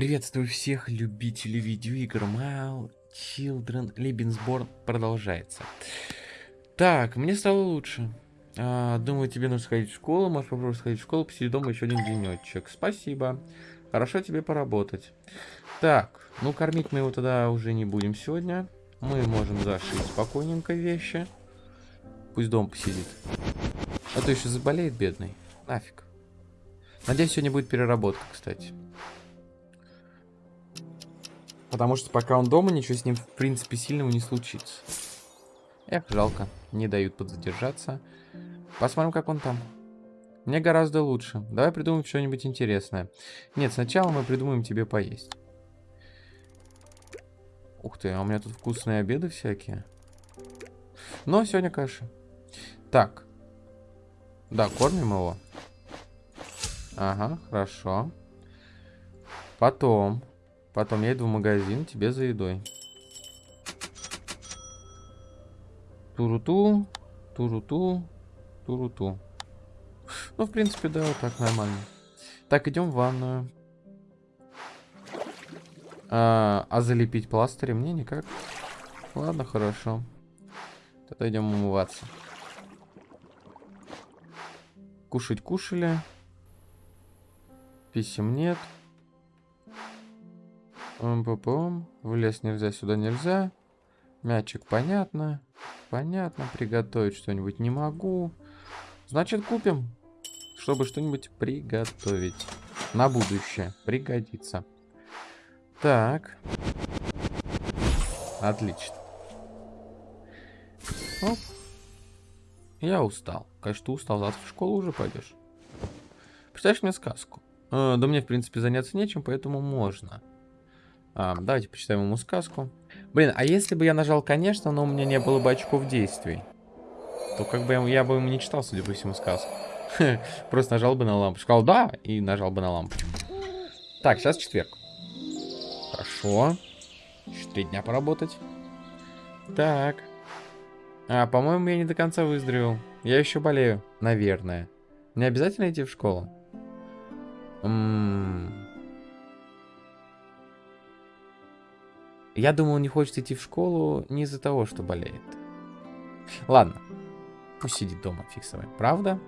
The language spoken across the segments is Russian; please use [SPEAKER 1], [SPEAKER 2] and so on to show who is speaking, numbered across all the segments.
[SPEAKER 1] Приветствую всех любителей видеоигр. Mile Children Lebensborn продолжается. Так, мне стало лучше. А, думаю, тебе нужно сходить в школу. Можешь попробовать сходить в школу, посидеть дома еще один денечек. Спасибо. Хорошо тебе поработать. Так, ну кормить мы его тогда уже не будем сегодня. Мы можем зашить спокойненько вещи. Пусть дом посидит. А то еще заболеет, бедный. Нафиг. Надеюсь, сегодня будет переработка, кстати. Потому что пока он дома, ничего с ним, в принципе, сильного не случится. Эх, жалко. Не дают подзадержаться. Посмотрим, как он там. Мне гораздо лучше. Давай придумаем что-нибудь интересное. Нет, сначала мы придумаем тебе поесть. Ух ты, а у меня тут вкусные обеды всякие. Но сегодня каша. Так. Да, кормим его. Ага, хорошо. Потом. Потом я иду в магазин тебе за едой. Туруту, туруту, туруту. Ну, в принципе, да, вот так нормально. Так, идем в ванную. А, а залепить пластыри мне никак. Ладно, хорошо. Тогда идем умываться. Кушать кушали. Писем нет. Пум-пум-пум. В лес нельзя, сюда нельзя. Мячик понятно. Понятно. Приготовить что-нибудь не могу. Значит, купим. Чтобы что-нибудь приготовить. На будущее. Пригодится. Так. Отлично. Оп. Я устал. Конечно, ты устал. Завтра в школу уже пойдешь. Представляешь мне сказку? Э, да мне, в принципе, заняться нечем, поэтому можно. А, давайте почитаем ему сказку. Блин, а если бы я нажал «конечно», но у меня не было бы очков действий, то как бы я, я бы ему не читал, судя по всему, сказку. Просто нажал бы на лампочку. Сказал «да» и нажал бы на лампочку. Так, сейчас четверг. Хорошо. Еще три дня поработать. Так. А, по-моему, я не до конца выздоровел. Я еще болею, наверное. Мне обязательно идти в школу? Ммм... Я думаю, он не хочет идти в школу не из-за того, что болеет. Ладно. Пусть сидит дома, фиг Правда?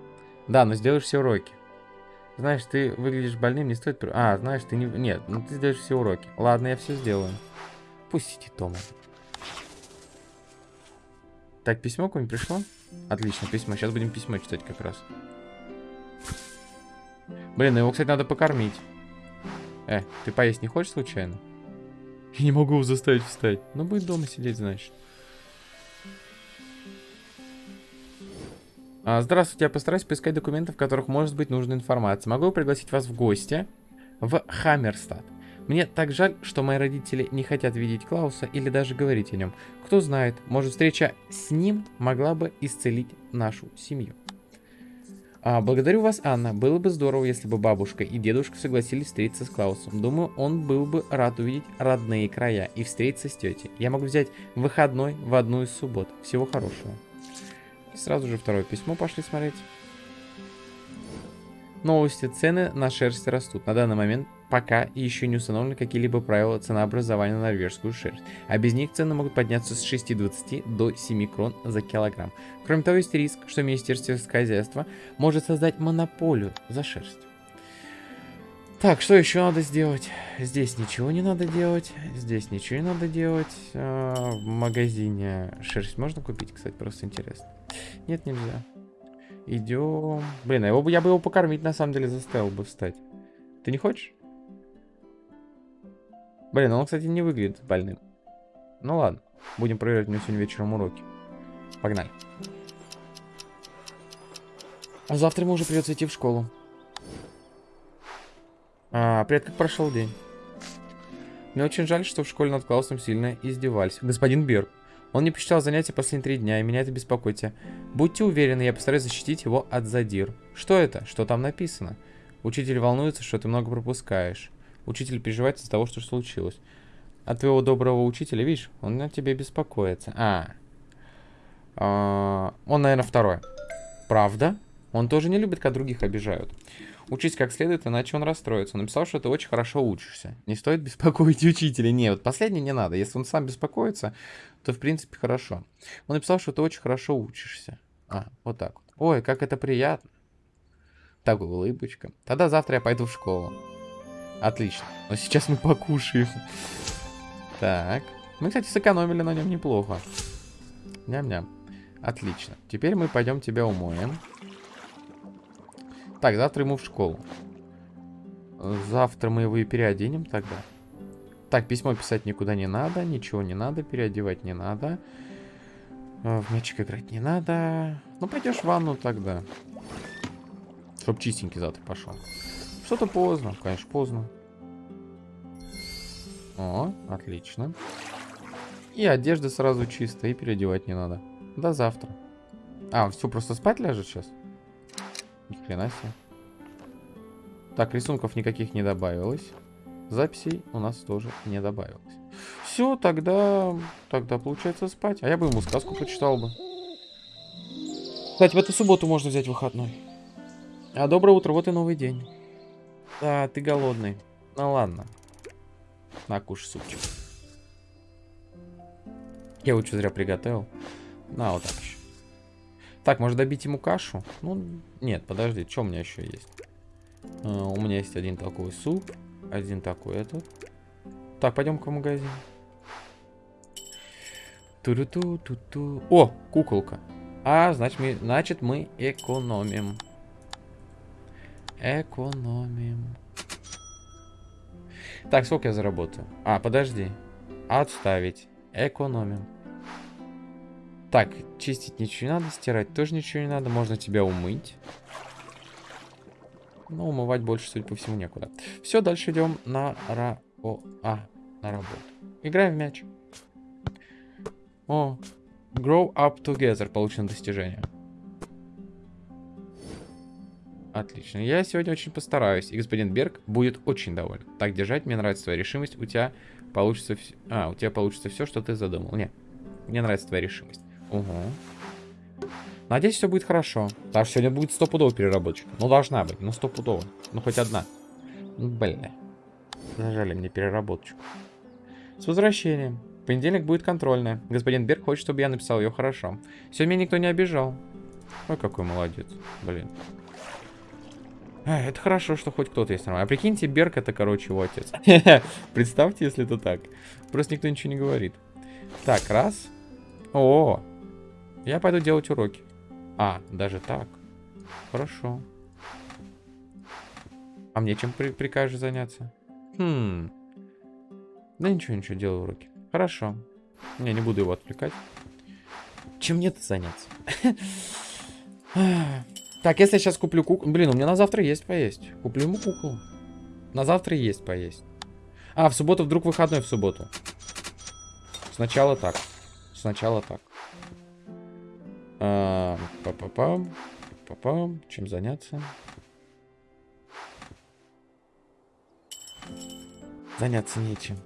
[SPEAKER 1] Да, но сделаешь все уроки. Знаешь, ты выглядишь больным, не стоит... А, знаешь, ты не... Нет, ну ты сделаешь все уроки. Ладно, я все сделаю. Пусть сидит дома. Так, письмо какое-нибудь пришло? Отлично, письмо. Сейчас будем письмо читать как раз. Блин, ну его, кстати, надо покормить. Э, ты поесть не хочешь случайно? Я не могу его заставить встать. Но будет дома сидеть, значит. А, здравствуйте, я постараюсь поискать документы, в которых может быть нужная информация. Могу пригласить вас в гости в Хаммерстад. Мне так жаль, что мои родители не хотят видеть Клауса или даже говорить о нем. Кто знает, может встреча с ним могла бы исцелить нашу семью. А, благодарю вас, Анна. Было бы здорово, если бы бабушка и дедушка согласились встретиться с Клаусом. Думаю, он был бы рад увидеть родные края и встретиться с тетей. Я могу взять выходной в одну из суббот. Всего хорошего. Сразу же второе письмо пошли смотреть. Новости. Цены на шерсть растут. На данный момент пока еще не установлены какие-либо правила ценообразования на норвежскую шерсть, а без них цены могут подняться с 6,20 до 7 крон за килограмм. Кроме того, есть риск, что Министерство хозяйства может создать монополию за шерсть. Так, что еще надо сделать? Здесь ничего не надо делать. Здесь ничего не надо делать. А, в магазине шерсть можно купить, кстати, просто интересно. Нет, нельзя. Идем. Блин, я бы его покормить, на самом деле, заставил бы встать. Ты не хочешь? Блин, он, кстати, не выглядит больным. Ну ладно. Будем проверять у него сегодня вечером уроки. Погнали. Завтра ему уже придется идти в школу. А, привет, как прошел день? Мне очень жаль, что в школе над Клаусом сильно издевались. Господин Берг, он не посчитал занятия последние три дня, и меня это беспокоит. Будьте уверены, я постараюсь защитить его от задир. Что это? Что там написано? Учитель волнуется, что ты много пропускаешь. Учитель переживает из-за того, что случилось. От твоего доброго учителя, видишь, он на тебе беспокоится. А. а он, наверное, второй. Правда? Он тоже не любит, когда других обижают. Учись как следует, иначе он расстроится. Написал, что ты очень хорошо учишься. Не стоит беспокоить учителя. Не, вот последний не надо. Если он сам беспокоится, то в принципе хорошо. Он написал, что ты очень хорошо учишься. А, вот так вот. Ой, как это приятно. Так, улыбочка. Тогда завтра я пойду в школу. Отлично. Но сейчас мы покушаем. Так. Мы, кстати, сэкономили на нем неплохо. Ням-ням. Отлично. Теперь мы пойдем тебя умоем. Так, завтра ему в школу. Завтра мы его и переоденем тогда. Так, письмо писать никуда не надо, ничего не надо, переодевать не надо. Э, в мячик играть не надо. Ну, пойдешь в ванну тогда. Чтоб чистенький завтра пошел. Что-то поздно, конечно, поздно. О, отлично. И одежда сразу чистая, и переодевать не надо. До завтра. А, все, просто спать ляжет сейчас? Ни хрена себе. Так, рисунков никаких не добавилось. Записей у нас тоже не добавилось. Все, тогда... Тогда получается спать. А я бы ему сказку почитал бы. Кстати, в эту субботу можно взять выходной. А доброе утро, вот и новый день. Да, ты голодный. Ну ладно. На, кушай супчик. Я вот что зря приготовил. На, вот так еще. Так, может добить ему кашу? Ну, нет, подожди, что у меня еще есть? Uh, у меня есть один такой суп, один такой этот. Так, пойдем-ка в магазин. ту ту ту ту ту О, куколка. А, значит мы, значит, мы экономим. Экономим. Так, сколько я заработаю? А, подожди. Отставить. Экономим. Так, чистить ничего не надо, стирать тоже ничего не надо. Можно тебя умыть. Но умывать больше, судя по всему, некуда. Все, дальше идем на ра... О, а, на работу. Играем в мяч. О, Grow Up Together. Получено достижение. Отлично. Я сегодня очень постараюсь, и господин Берг будет очень доволен. Так держать, мне нравится твоя решимость. У тебя получится... Вс... А, у тебя получится все, что ты задумал. Не, мне нравится твоя решимость. Угу. Надеюсь, все будет хорошо. Так сегодня будет стопудово переработчик. Ну, должна быть. Ну, стопудово. Ну, хоть одна. Ну, блин. Зажали мне переработочку. С возвращением. В понедельник будет контрольная. Господин Берг хочет, чтобы я написал ее хорошо. Сегодня меня никто не обижал. Ой, какой молодец. Блин. А, это хорошо, что хоть кто-то есть нормально. А прикиньте, Берг это, короче, его отец. Представьте, если это так. Просто никто ничего не говорит. Так, раз. О, я пойду делать уроки. А, даже так. Хорошо. А мне чем при прикажешь заняться? Хм. Да ничего, ничего, делаю уроки. Хорошо. Я не буду его отвлекать. Чем мне-то заняться? так, если я сейчас куплю куклу... Блин, у меня на завтра есть поесть. Куплю ему куклу. На завтра есть поесть. А, в субботу вдруг выходной в субботу. Сначала так. Сначала так. А, па-па-пам. Па-пам. Чем заняться? Заняться нечем.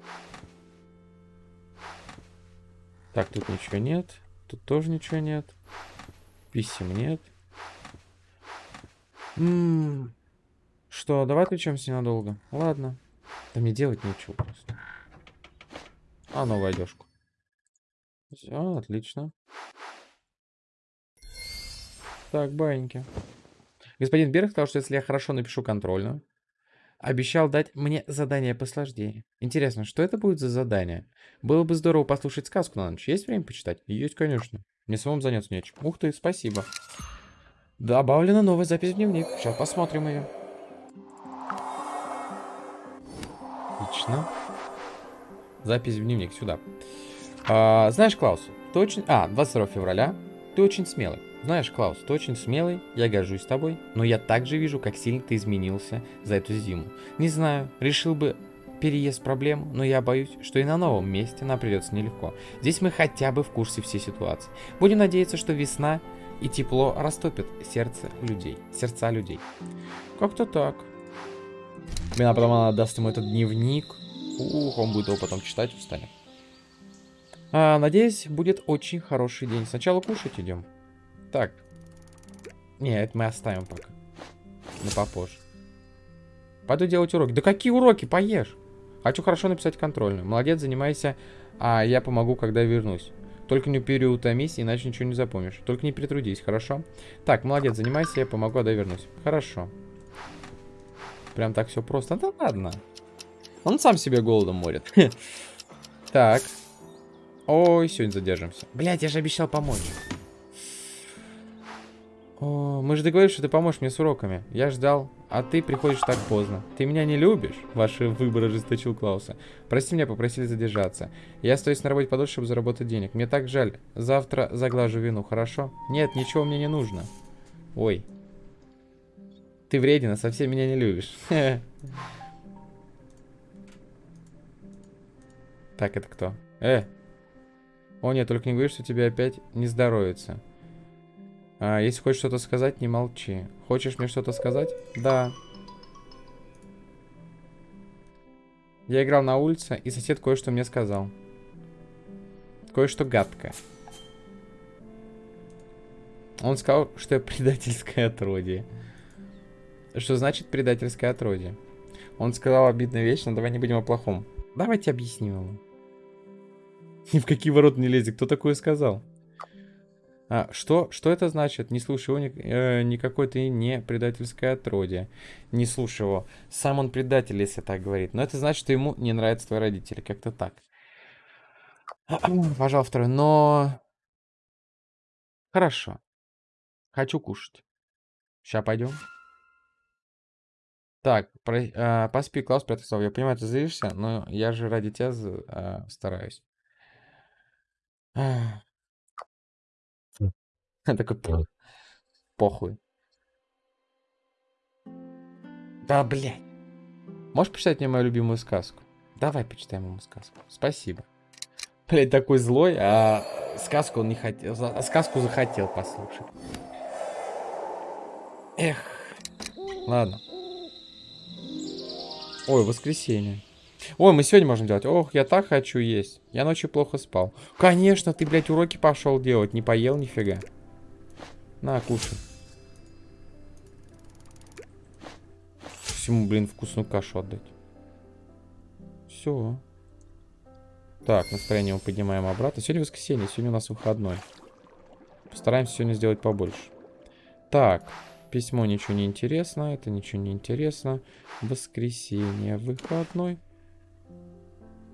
[SPEAKER 1] Так, тут ничего нет. Тут тоже ничего нет. Писем нет. М -м. Что, давай отвлечемся ненадолго. Ладно. Да мне делать нечего просто. А, новую одежку. Все, отлично. Так, баиньки. Господин Берг сказал, что если я хорошо напишу контрольную, обещал дать мне задание посложнее. Интересно, что это будет за задание? Было бы здорово послушать сказку на ночь. Есть время почитать? Есть, конечно. Мне самому заняться нечем. Ух ты, спасибо. Добавлена новая запись в дневник. Сейчас посмотрим ее. Отлично. Запись в дневник сюда. А, знаешь, Клаус, ты очень... А, 22 февраля. Ты очень смелый. Знаешь, Клаус, ты очень смелый, я горжусь тобой, но я также вижу, как сильно ты изменился за эту зиму. Не знаю, решил бы переезд проблем, но я боюсь, что и на новом месте нам придется нелегко. Здесь мы хотя бы в курсе всей ситуации. Будем надеяться, что весна и тепло растопит сердце людей, сердца людей. Как-то так. Мне потом она даст ему этот дневник. Ух, он будет его потом читать, устанет. А, надеюсь, будет очень хороший день. Сначала кушать идем. Так. Не, это мы оставим пока. На попозже. Пойду делать уроки. Да какие уроки? Поешь. Хочу хорошо написать контрольную. Молодец, занимайся, а я помогу, когда вернусь. Только не переутомись, иначе ничего не запомнишь. Только не перетрудись, хорошо? Так, молодец, занимайся, я помогу, когда вернусь. Хорошо. Прям так все просто. Да ладно. Он сам себе голодом морит. Так. Ой, сегодня задержимся. Блять, я же обещал помочь. О, мы же договорились, что ты поможешь мне с уроками. Я ждал, а ты приходишь так поздно. Ты меня не любишь? Ваши выборы ожесточил Клауса. Прости меня, попросили задержаться. Я остаюсь на работе подольше, чтобы заработать денег. Мне так жаль. Завтра заглажу вину, хорошо? Нет, ничего мне не нужно. Ой. Ты вредина, совсем меня не любишь. Так, это кто? Э! О нет, только не говори, что тебе опять не здоровится. А, если хочешь что-то сказать, не молчи. Хочешь мне что-то сказать? Да. Я играл на улице, и сосед кое-что мне сказал. Кое-что гадкое. Он сказал, что я предательское отродье. Что значит предательское отродье? Он сказал обидную вещь, но давай не будем о плохом. Давайте объясним ему. Ни в какие ворота не лезет. Кто такое сказал? А, что, что это значит? Не слушай его, ни, э, никакой ты не предательское отродье. Не слушай его. Сам он предатель, если так говорит. Но это значит, что ему не нравятся твои родители. Как-то так. Пожал второй. Но... Хорошо. Хочу кушать. Сейчас пойдем. Так, про, э, поспи, Клаус, прятался. Я понимаю, ты злишься, но я же ради тебя э, стараюсь. Такой похуй. Да, блядь. Можешь почитать мне мою любимую сказку? Давай почитаем ему сказку. Спасибо. Блядь, такой злой, а сказку он не хотел. А сказку захотел послушать. Эх. Ладно. Ой, воскресенье. Ой, мы сегодня можем делать. Ох, я так хочу есть. Я ночью плохо спал. Конечно, ты, блядь, уроки пошел делать. Не поел нифига. На, кушай. Всему, блин, вкусную кашу отдать. Все. Так, настроение мы поднимаем обратно. Сегодня воскресенье, сегодня у нас выходной. Постараемся сегодня сделать побольше. Так, письмо ничего не интересно, это ничего не интересно. Воскресенье, выходной.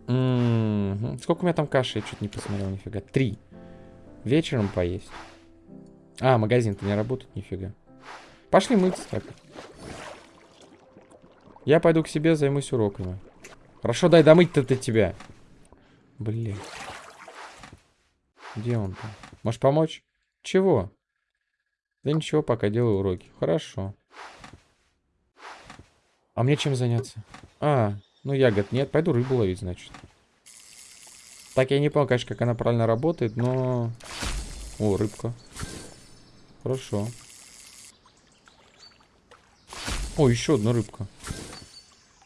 [SPEAKER 1] М -м -м. Сколько у меня там каши? Я что-то не посмотрел, нифига. Три. Вечером поесть. А, магазин-то не работает, нифига. Пошли мыться так. Я пойду к себе, займусь уроками. Хорошо, дай домыть-то ты тебя. Блин. Где он там? Можешь помочь? Чего? Да ничего, пока делаю уроки. Хорошо. А мне чем заняться? А, ну ягод нет. Пойду рыбу ловить, значит. Так, я не понял, конечно, как она правильно работает, но... О, рыбка. Хорошо. О, еще одна рыбка.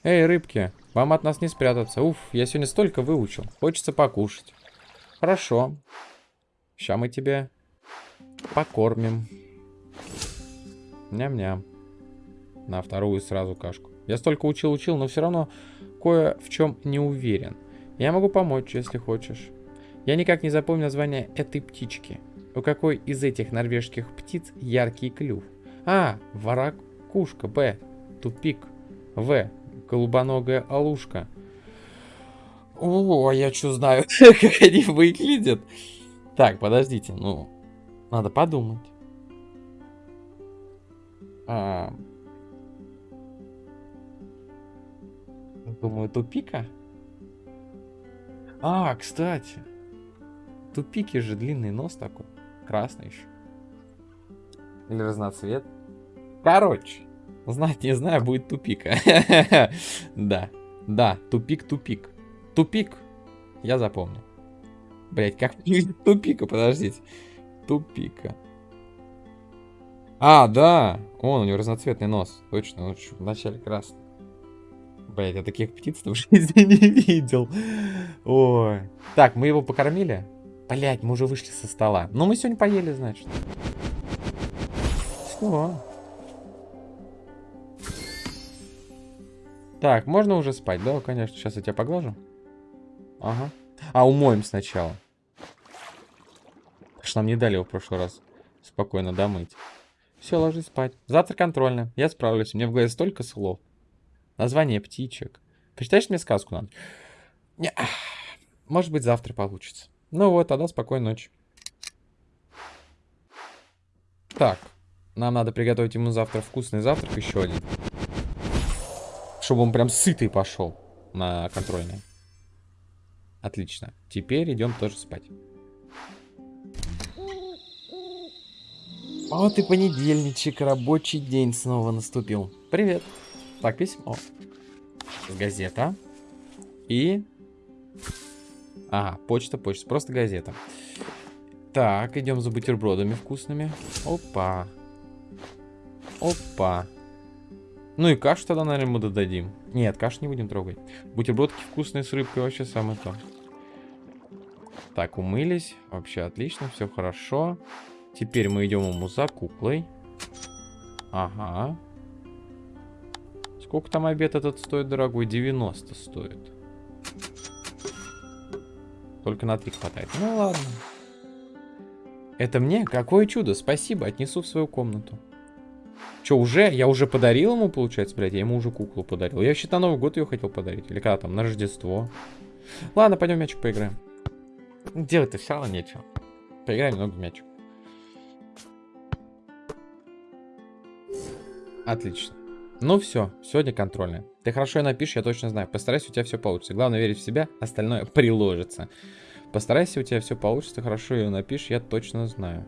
[SPEAKER 1] Эй, рыбки, вам от нас не спрятаться. Уф, я сегодня столько выучил. Хочется покушать. Хорошо. Сейчас мы тебя покормим. Ням-ням. На вторую сразу кашку. Я столько учил-учил, но все равно кое в чем не уверен. Я могу помочь, если хочешь. Я никак не запомню название этой птички. У какой из этих норвежских птиц яркий клюв? А. Воракушка. Б. Тупик. В. Голубоногая алушка. О, я что знаю, как они выглядят. Так, подождите, ну, надо подумать. А... Думаю, тупика? А, кстати. Тупики же длинный нос такой. Красный еще. Или разноцвет. Короче, знать не знаю, будет тупик. Да, да, тупик-тупик. Тупик, я запомню. Блять, как тупика, подождите. Тупика. А, да, он, у него разноцветный нос. Точно, он вначале красный. Блять, я таких птиц в жизни не видел. Ой. Так, мы его покормили? Блять, мы уже вышли со стола. Ну, мы сегодня поели, значит. Все. Так, можно уже спать? Да, конечно. Сейчас я тебя поглажу. Ага. А, умоем сначала. Что нам не дали его в прошлый раз. Спокойно домыть. Все, ложись спать. Завтра контрольно. Я справлюсь. Мне в голове столько слов. Название птичек. Почитаешь мне сказку надо? Не. Может быть, завтра получится. Ну вот, тогда спокойной ночи. Так. Нам надо приготовить ему завтра вкусный завтрак еще один. Чтобы он прям сытый пошел на контрольный. Отлично. Теперь идем тоже спать. Вот и понедельничек, рабочий день снова наступил. Привет. Так, письмо. Газета. И... Ага, почта, почта. Просто газета. Так, идем за бутербродами вкусными. Опа. Опа. Ну и кашу тогда, наверное, мы додадим. Нет, кашу не будем трогать. Бутербродки вкусные с рыбкой вообще самое то. Так, умылись. Вообще отлично, все хорошо. Теперь мы идем ему за куклой. Ага. Сколько там обед этот стоит, дорогой? 90 стоит. Только на 3 хватает. Ну ладно. Это мне? Какое чудо. Спасибо, отнесу в свою комнату. Че, уже? Я уже подарил ему, получается, блядь? Я ему уже куклу подарил. Я вообще на Новый год ее хотел подарить. Или когда там, на Рождество. Ладно, пойдем мячик поиграем. Делать-то все равно нечего. Поиграем немного в мячик. Отлично. Ну все, сегодня контрольная. Ты хорошо ее напишешь, я точно знаю. Постарайся, у тебя все получится. Главное верить в себя, остальное приложится. Постарайся, у тебя все получится, хорошо ее напишешь, я точно знаю.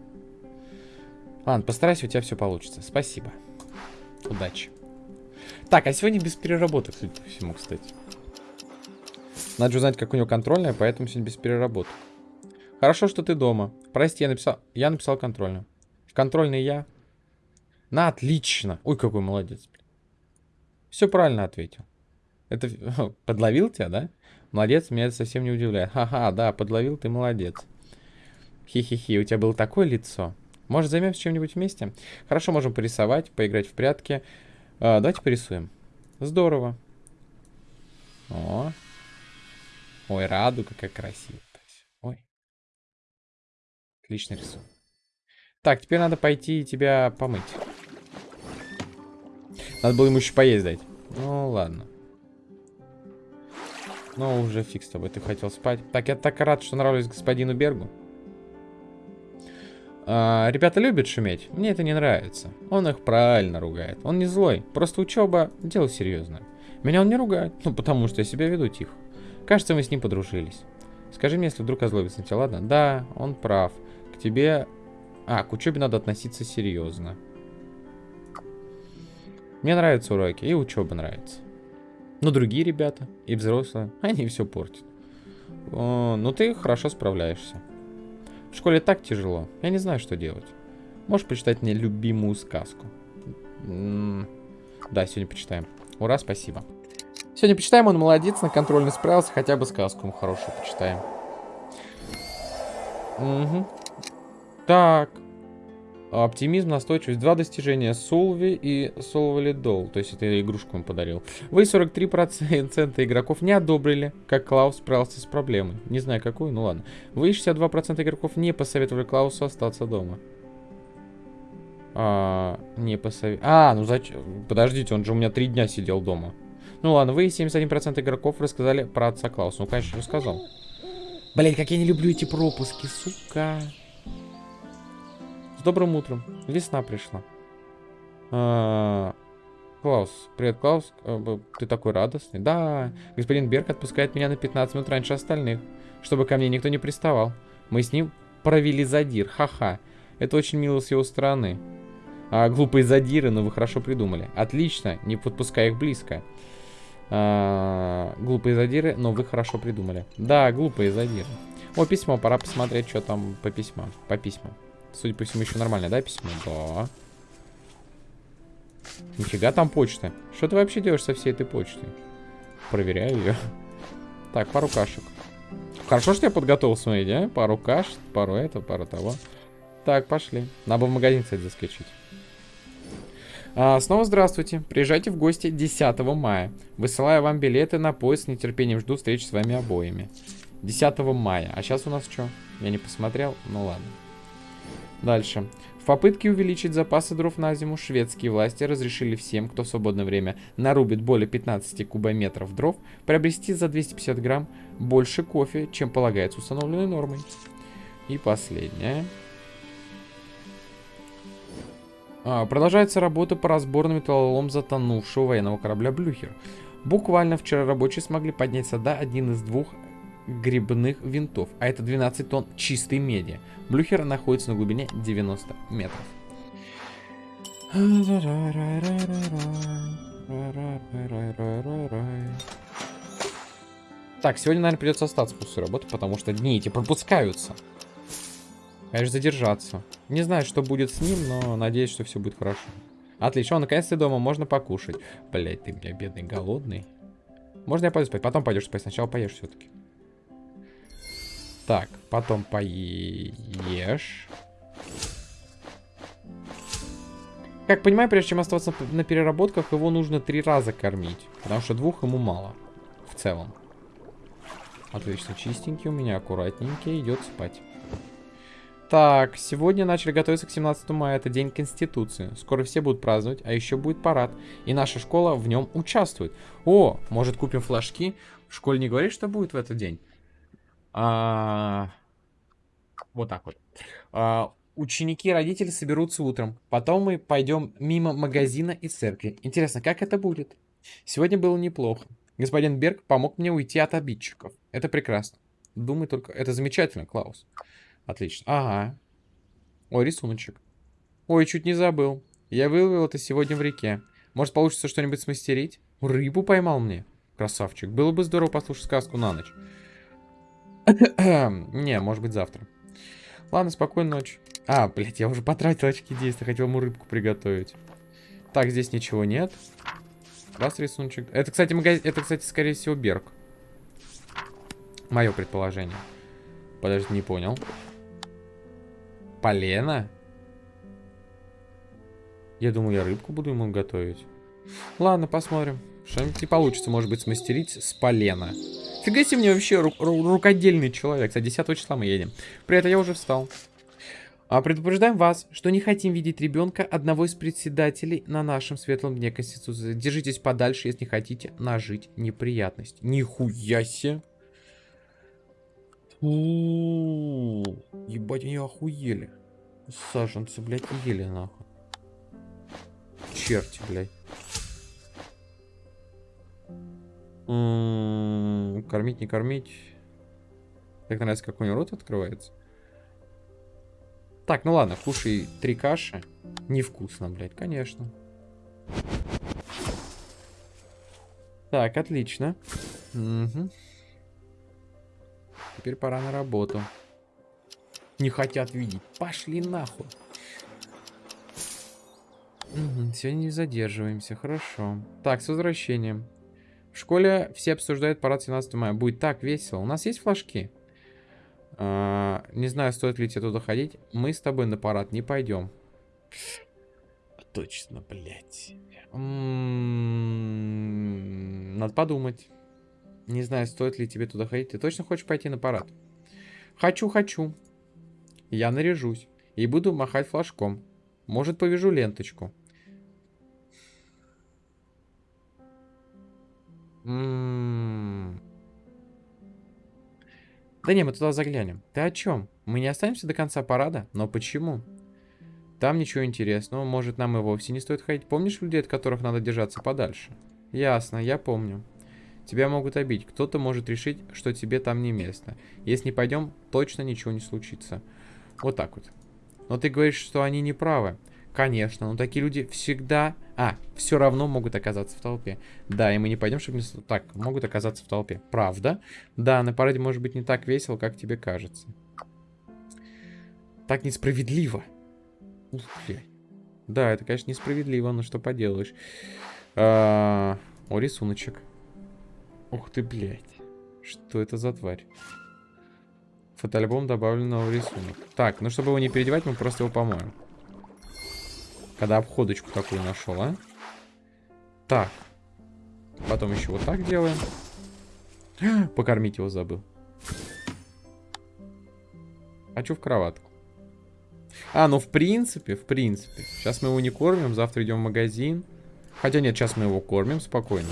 [SPEAKER 1] Ладно, постарайся, у тебя все получится. Спасибо. Удачи. Так, а сегодня без переработок, судя по всему, кстати. Надо же узнать, как у него контрольная, поэтому сегодня без переработок. Хорошо, что ты дома. Прости, я написал, я написал контрольную. Контрольный я. На, отлично. Ой, какой молодец. Все правильно ответил. Это подловил тебя, да? Молодец, меня это совсем не удивляет. Ха-ха, да, подловил ты, молодец. Хи-хи-хи, у тебя было такое лицо. Может, займемся чем-нибудь вместе? Хорошо, можем порисовать, поиграть в прятки. А, давайте порисуем. Здорово. О. Ой, радуга, как красиво. Ой. Отлично рисунок. Так, теперь надо пойти тебя помыть. Надо было ему еще поесть. Ну, ладно. Ну, уже фиг с тобой, ты хотел спать. Так, я так рад, что нравлюсь господину Бергу. А, ребята любят шуметь. Мне это не нравится. Он их правильно ругает. Он не злой. Просто учеба — дело серьезное. Меня он не ругает. Ну, потому что я себя веду тихо. Кажется, мы с ним подружились. Скажи мне, если вдруг озлобится на тебя, ладно? Да, он прав. К тебе... А, к учебе надо относиться серьезно. Мне нравятся уроки, и учеба нравится. Но другие ребята, и взрослые, они все портят. О, ну ты хорошо справляешься. В школе так тяжело, я не знаю, что делать. Можешь почитать мне любимую сказку? Да, сегодня почитаем. Ура, спасибо. Сегодня почитаем, он молодец, на контрольный справился, хотя бы сказку ему хорошую почитаем. Угу. Так, Оптимизм, настойчивость. Два достижения. Солви и Солвалидол. То есть это игрушку он подарил. Вы 43% игроков не одобрили, как Клаус справился с проблемой. Не знаю какую, ну ладно. Вы 62% игроков не посоветовали Клаусу остаться дома. А, не посовет... А, ну зачем? Подождите, он же у меня три дня сидел дома. Ну ладно, вы 71% игроков рассказали про отца Клауса. Ну, конечно, рассказал. Блять, как я не люблю эти пропуски, сука. С добрым утром. Весна пришла. А, Клаус, привет, Клаус. А, ты такой радостный. Да, господин Берг отпускает меня на 15 минут раньше остальных, чтобы ко мне никто не приставал. Мы с ним провели задир. Ха-ха. Это очень мило с его стороны. А, глупые задиры, но вы хорошо придумали. Отлично, не подпускай их близко. А, глупые задиры, но вы хорошо придумали. Да, глупые задиры. О, письмо, пора посмотреть, что там по письмам. По письмам. Судя по всему, еще нормально, да, письмо? Да. Нифига там почта. Что ты вообще делаешь со всей этой почтой? Проверяю ее. Так, пару кашек. Хорошо, что я подготовил, смотрите, а? Пару каш, пару этого, пару того. Так, пошли. Надо бы в магазин, кстати, заскочить. А, снова здравствуйте. Приезжайте в гости 10 мая. Высылаю вам билеты на поезд. С нетерпением жду встречи с вами обоими. 10 мая. А сейчас у нас что? Я не посмотрел. Ну ладно. Дальше. В попытке увеличить запасы дров на зиму, шведские власти разрешили всем, кто в свободное время нарубит более 15 кубометров дров, приобрести за 250 грамм больше кофе, чем полагается установленной нормой. И последнее. А, продолжается работа по разбору металлолом затонувшего военного корабля «Блюхер». Буквально вчера рабочие смогли поднять сюда один из двух грибных винтов, а это 12 тонн чистой меди. Блюхер находится на глубине 90 метров. Так, сегодня, наверное, придется остаться после работы, потому что дни эти пропускаются. Конечно, задержаться. Не знаю, что будет с ним, но надеюсь, что все будет хорошо. Отлично, он наконец-то дома, можно покушать. Блять, ты, бля, бедный, голодный. Можно я пойду спать? Потом пойдешь спать, сначала поешь все-таки. Так, потом поешь. Как понимаю, прежде чем оставаться на переработках, его нужно три раза кормить. Потому что двух ему мало. В целом. Отлично, чистенький у меня, аккуратненький, идет спать. Так, сегодня начали готовиться к 17 мая, это День Конституции. Скоро все будут праздновать, а еще будет парад. И наша школа в нем участвует. О, может купим флажки? В школе не говорит, что будет в этот день? А... Вот так вот. А, ученики и родители соберутся утром. Потом мы пойдем мимо магазина и церкви. Интересно, как это будет? Сегодня было неплохо. Господин Берг помог мне уйти от обидчиков. Это прекрасно. Думаю только... Это замечательно, Клаус. Отлично. Ага. Ой, рисуночек. Ой, чуть не забыл. Я выловил это сегодня в реке. Может, получится что-нибудь смастерить? Рыбу поймал мне. Красавчик. Было бы здорово послушать сказку на ночь. не, может быть, завтра. Ладно, спокойной ночи. А, блядь, я уже потратил очки действия. Хотел ему рыбку приготовить. Так, здесь ничего нет. Раз рисуночек. Это, кстати, магазин... Это, кстати, скорее всего, Берг. Мое предположение. Подожди, не понял. Полено? Я думаю, я рыбку буду ему готовить. Ладно, посмотрим. Что-нибудь не получится, может быть, смастерить с полена. Фига себе мне вообще ру ру рукодельный человек. Кстати, 10 числа мы едем. При этом я уже встал. А предупреждаем вас, что не хотим видеть ребенка одного из председателей на нашем светлом дне Конституции. Держитесь подальше, если не хотите нажить неприятность. Нихуя себе. Ебать, они охуели. Саженцы, блядь, ели нахуй. Черти, блядь. М-м, кормить, не кормить. Как нравится, как у него рот открывается. Так, ну ладно, кушай три каши. Невкусно, блядь, конечно. Так, отлично. Угу. Теперь пора на работу. Не хотят видеть. Пошли нахуй. Сегодня не задерживаемся, хорошо. Так, с возвращением. В школе все обсуждают парад 17 мая. Будет так весело. У нас есть флажки? А, не знаю, стоит ли тебе туда ходить. Мы с тобой на парад не пойдем. Точно, блядь. М -м -м, надо подумать. Не знаю, стоит ли тебе туда ходить. Ты точно хочешь пойти на парад? Хочу, хочу. Я наряжусь. И буду махать флажком. Может, повяжу ленточку. Да не, мы туда заглянем. Ты о чем? Мы не останемся до конца парада? Но почему? Там ничего интересного. Может, нам и вовсе не стоит ходить. Помнишь людей, от которых надо держаться подальше? Ясно, я помню. Тебя могут обидеть. Кто-то может решить, что тебе там не место. Если не пойдем, точно ничего не случится. Вот так вот. Но ты говоришь, что они не правы. Конечно, но такие люди всегда... А, все равно могут оказаться в толпе. Да, и мы не пойдем, чтобы не... Так, могут оказаться в толпе. Правда? Да, на параде может быть не так весело, как тебе кажется. Так несправедливо. Ух. Да, это, конечно, несправедливо, но что поделаешь. А, о, рисуночек. Ух ты, блядь. Что это за тварь? Фотоальбом добавлен новый рисунок. Так, ну чтобы его не переодевать, мы просто его помоем. Когда обходочку такую нашел, а? Так. Потом еще вот так делаем. Покормить его забыл. Хочу в кроватку. А, ну в принципе, в принципе. Сейчас мы его не кормим, завтра идем в магазин. Хотя нет, сейчас мы его кормим спокойно.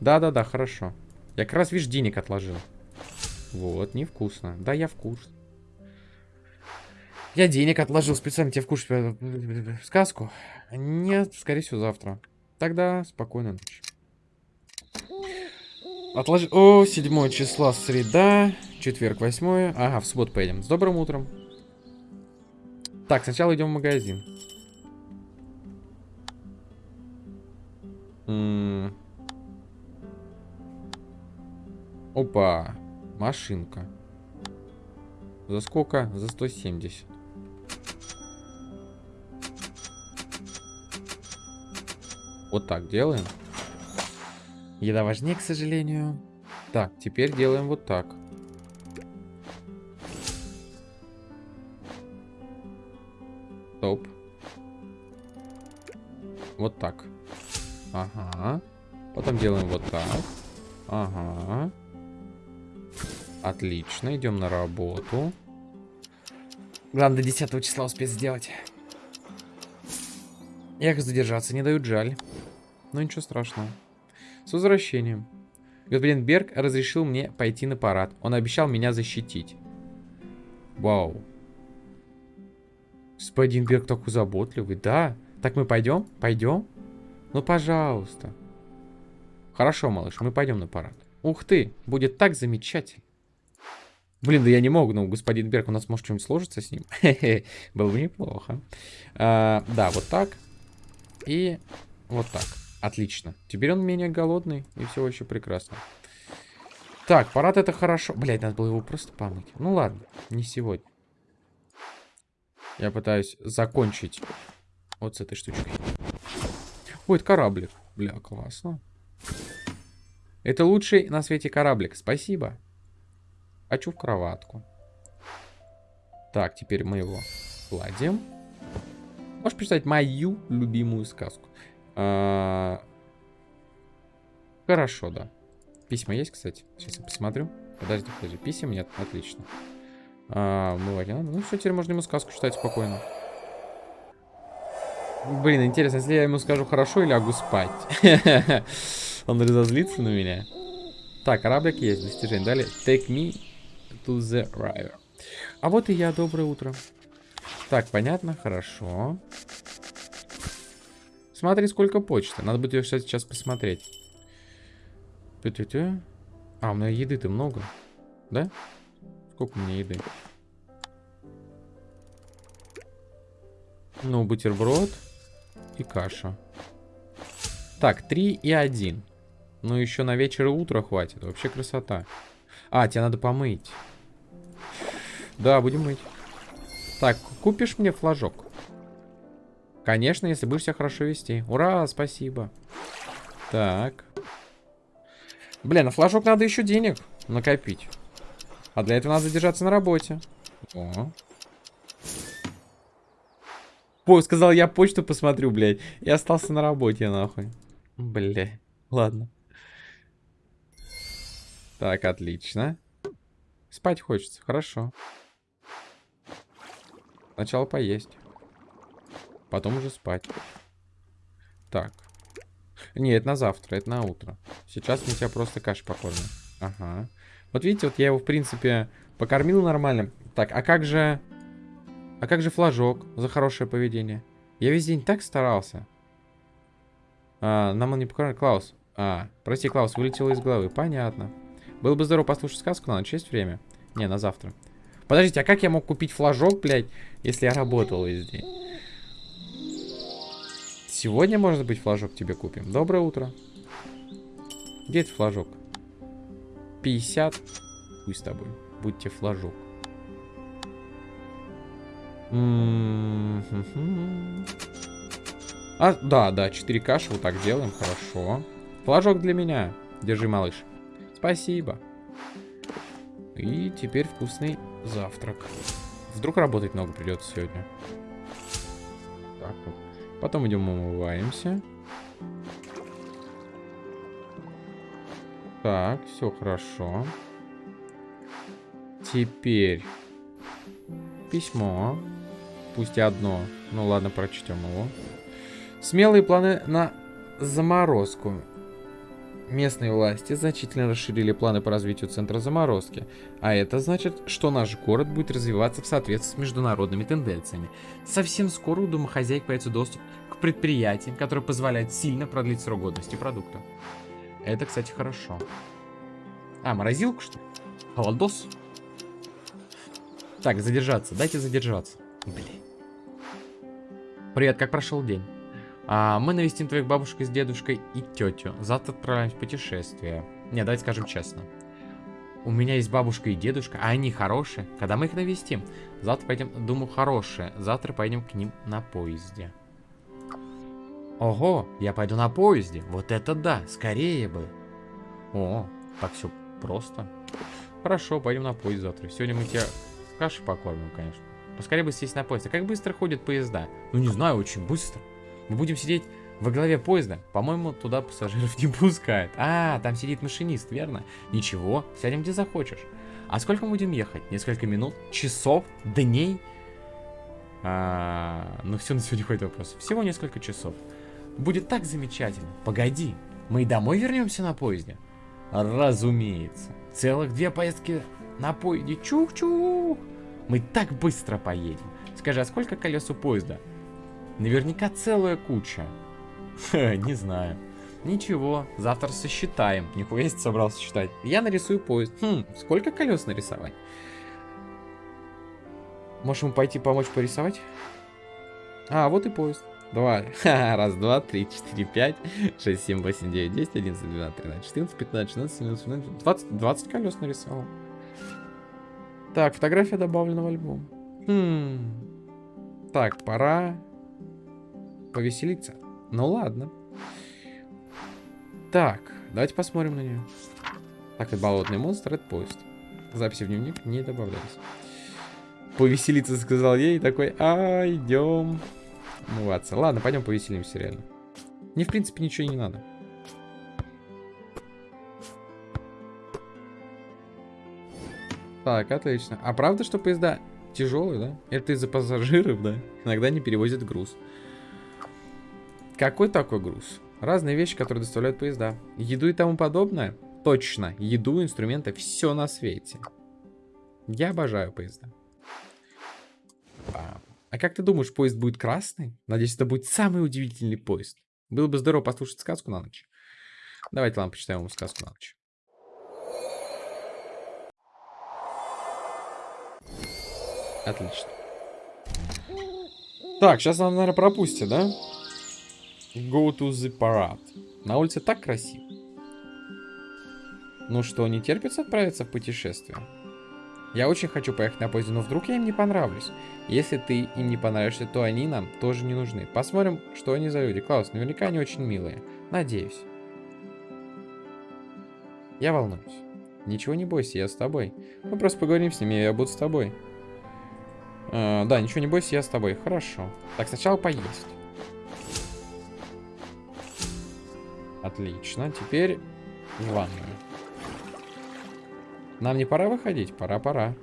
[SPEAKER 1] Да-да-да, хорошо. Я как раз, видишь, денег отложил. Вот, невкусно. Да, я вкус. Я денег отложил специально тебе вкушать э, сказку. Нет, скорее всего, завтра. Тогда спокойной ночи. Отложи... О, 7 числа, среда, четверг, 8. Ага, в субботу поедем. С добрым утром. Так, сначала идем в магазин. М Опа, машинка. За сколько? За 170. Вот так делаем. Еда важнее, к сожалению. Так, теперь делаем вот так. Стоп. Вот так. Ага. Потом делаем вот так. Ага. Отлично, идем на работу. Главное до 10 числа успеть сделать. Эх, задержаться не дают, жаль. Но ничего страшного. С возвращением. Господин Берг разрешил мне пойти на парад. Он обещал меня защитить. Вау. Господин Берг такой заботливый. Да. Так мы пойдем? Пойдем? Ну, пожалуйста. Хорошо, малыш, мы пойдем на парад. Ух ты, будет так замечательно. Блин, да я не могу, но господин Берг, у нас может что-нибудь сложится с ним. Было бы неплохо. А, да, вот так. И вот так. Отлично. Теперь он менее голодный, и все еще прекрасно. Так, парад это хорошо. Блять, надо было его просто помыть. Ну ладно, не сегодня. Я пытаюсь закончить вот с этой штучкой. Ой, это кораблик. Бля, классно. Это лучший на свете кораблик. Спасибо. Хочу в кроватку. Так, теперь мы его кладем. Можешь представить мою любимую сказку? А... Хорошо, да. Письма есть, кстати? Сейчас я посмотрю. Подожди, подожди. Писем нет? Отлично. А, надо. Ну все, теперь можно ему сказку читать спокойно. Блин, интересно, если я ему скажу хорошо или лягу спать. Он разозлится на меня. Так, кораблик есть, достижение. Далее, take me to the river. А вот и я, доброе утро. Так, понятно, хорошо. Смотри, сколько почты. Надо будет ее сейчас посмотреть. А, у меня еды-то много. Да? Сколько у меня еды? Ну, бутерброд и каша. Так, 3 и 1. Ну, еще на вечер и утро хватит. Вообще красота. А, тебе надо помыть. Да, будем мыть. Так, купишь мне флажок? Конечно, если будешь себя хорошо вести. Ура, спасибо. Так. Блин, на флажок надо еще денег накопить. А для этого надо задержаться на работе. О. По, сказал, я почту посмотрю, блядь. И остался на работе, нахуй. Бля, ладно. Так, отлично. Спать хочется, хорошо. Сначала поесть. Потом уже спать. Так. Не, это на завтра, это на утро. Сейчас мы тебя просто кашей покормим. Ага. Вот видите, вот я его, в принципе, покормил нормально. Так, а как же... А как же флажок за хорошее поведение? Я весь день так старался. А, нам он не покормил. Клаус. А, прости, Клаус, вылетело из головы. Понятно. Было бы здорово послушать сказку, но на ночь есть время. Не, на завтра. Подождите, а как я мог купить флажок, блядь, если я работал весь день? Сегодня, может быть, флажок тебе купим. Доброе утро. Где этот флажок? 50. Пусть с тобой. Будьте флажок. А, да, да, 4 каши вот так делаем, хорошо. Флажок для меня. Держи, малыш. Спасибо. И теперь вкусный завтрак. Вдруг работать много придется сегодня. так вот. Потом идем умываемся. Так, все хорошо. Теперь письмо. Пусть и одно. Ну ладно, прочтем его. Смелые планы на заморозку. Местные власти значительно расширили планы по развитию центра заморозки, а это значит, что наш город будет развиваться в соответствии с международными тенденциями. Совсем скоро у домохозяек появится доступ к предприятиям, которые позволяют сильно продлить срок годности продукта. Это, кстати, хорошо. А, морозилку, что ли? Холодос? Так, задержаться. Дайте задержаться. Блин. Привет, как прошел день? А, мы навестим твоих бабушек с дедушкой и тетю. Завтра отправляемся в путешествие. Не, давайте скажем честно. У меня есть бабушка и дедушка, а они хорошие. Когда мы их навестим? Завтра пойдем, думаю, хорошие. Завтра пойдем к ним на поезде. Ого, я пойду на поезде. Вот это да, скорее бы. О, так все просто. Хорошо, пойдем на поезд завтра. Сегодня мы тебя каши покормим, конечно. Поскорее бы сесть на поезд. А как быстро ходят поезда? Ну, не знаю, очень быстро. Мы будем сидеть во главе поезда. По-моему, туда пассажиров не пускают. А, там сидит машинист, верно? Ничего, сядем где захочешь. А сколько мы будем ехать? Несколько минут? Часов? Дней? А, ну все, на сегодня хватит вопросов. Всего несколько часов. Будет так замечательно. Погоди, мы и домой вернемся на поезде? Разумеется. Целых две поездки на поезде. Чух-чух. Мы так быстро поедем. Скажи, а сколько колес у поезда? Наверняка целая куча. Не знаю. Ничего, завтра сосчитаем. Нихуя если собрался считать. Я нарисую поезд. Хм, сколько колес нарисовать? Можем пойти помочь порисовать? А, вот и поезд. Два. Раз, два, три, четыре, пять, шесть, семь, восемь, девять, десять, одиннадцать, двенадцать, тринадцать, четырнадцать, пятнадцать, шестнадцать, семнадцать, семнадцать, двадцать, двадцать колес нарисовал. Так, фотография добавлена в альбом. Хм. Так, пора повеселиться. Ну ладно. Так, давайте посмотрим на нее. Так, это болотный монстр, это поезд. Записи в дневник не добавлялись. Повеселиться, сказал ей, такой, а, идем. Умываться. Ладно, пойдем повеселимся, реально. Мне, в принципе, ничего не надо. Так, отлично. А правда, что поезда тяжелые, да? Это из-за пассажиров, да? Иногда не перевозят груз. Какой такой груз? Разные вещи, которые доставляют поезда. Еду и тому подобное? Точно. Еду, инструменты, все на свете. Я обожаю поезда. А, а как ты думаешь, поезд будет красный? Надеюсь, это будет самый удивительный поезд. Было бы здорово послушать сказку на ночь. Давайте, ладно, почитаем ему сказку на ночь. Отлично. Так, сейчас нам, наверное, пропустят, да? Go to the parade. На улице так красиво. Ну что, не терпится отправиться в путешествие? Я очень хочу поехать на поезде, но вдруг я им не понравлюсь. Если ты им не понравишься, то они нам тоже не нужны. Посмотрим, что они за люди. Клаус, наверняка они очень милые. Надеюсь. Я волнуюсь. Ничего не бойся, я с тобой. Мы просто поговорим с ними, и я буду с тобой. Э, да, ничего не бойся, я с тобой. Хорошо. Так, сначала поесть. Отлично. Теперь в ванную. Нам не пора выходить? Пора, пора.